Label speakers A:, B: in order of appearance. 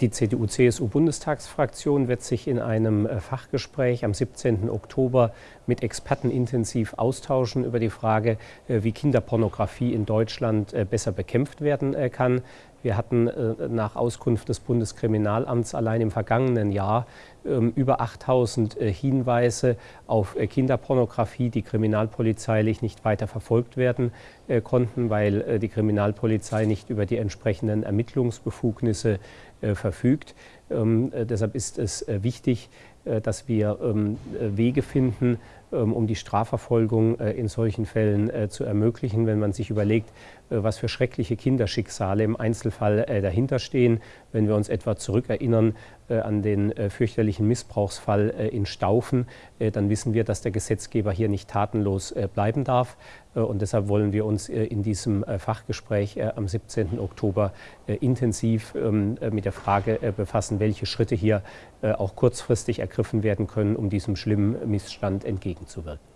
A: Die CDU-CSU-Bundestagsfraktion wird sich in einem äh, Fachgespräch am 17. Oktober mit Experten intensiv austauschen über die Frage, äh, wie Kinderpornografie in Deutschland äh, besser bekämpft werden kann. Wir hatten nach Auskunft des Bundeskriminalamts allein im vergangenen Jahr ähm, über 8000 Hinweise auf Kinderpornografie, die kriminalpolizeilich nicht weiter verfolgt werden konnten, weil die Kriminalpolizei nicht über die entsprechenden Ermittlungsbefugnisse verfügt. Ähm, äh, deshalb ist es äh, wichtig, äh, dass wir ähm, Wege finden, ähm, um die Strafverfolgung in solchen Fällen zu ermöglichen, wenn man sich überlegt, was für schreckliche Kinderschicksale im Einzelfall dahinterstehen. Wenn wir uns etwa zurückerinnern an den fürchterlichen Missbrauchsfall in Staufen, dann wissen wir, dass der Gesetzgeber hier nicht tatenlos bleiben darf. Und deshalb wollen wir uns in diesem Fachgespräch am 17. Oktober intensiv mit der Frage befassen, welche Schritte hier äh, auch kurzfristig ergriffen werden können, um diesem schlimmen Missstand entgegenzuwirken.